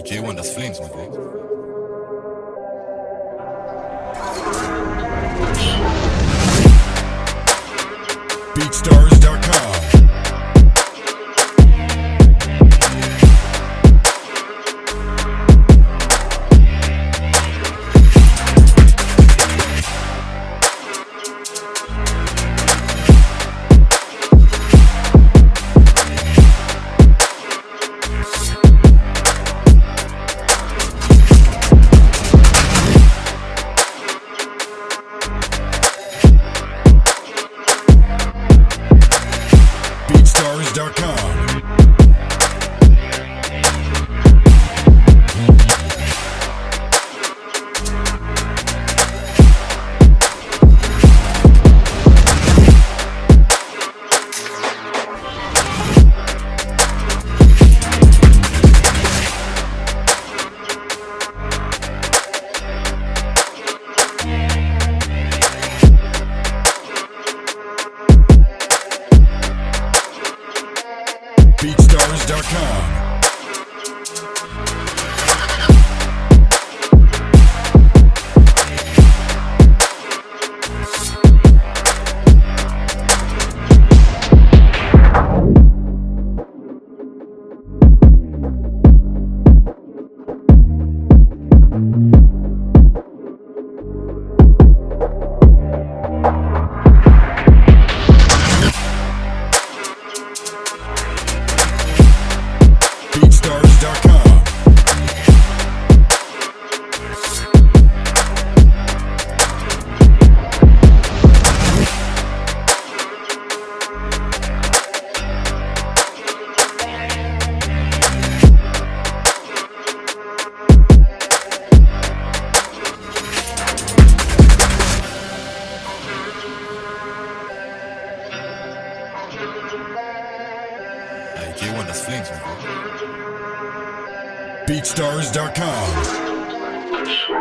Ay, J1, das Flames. BeatStars.com BeatStars.com BeatStars.com BeatStars.com Ay, J1, das Flames, man. BeatStars.com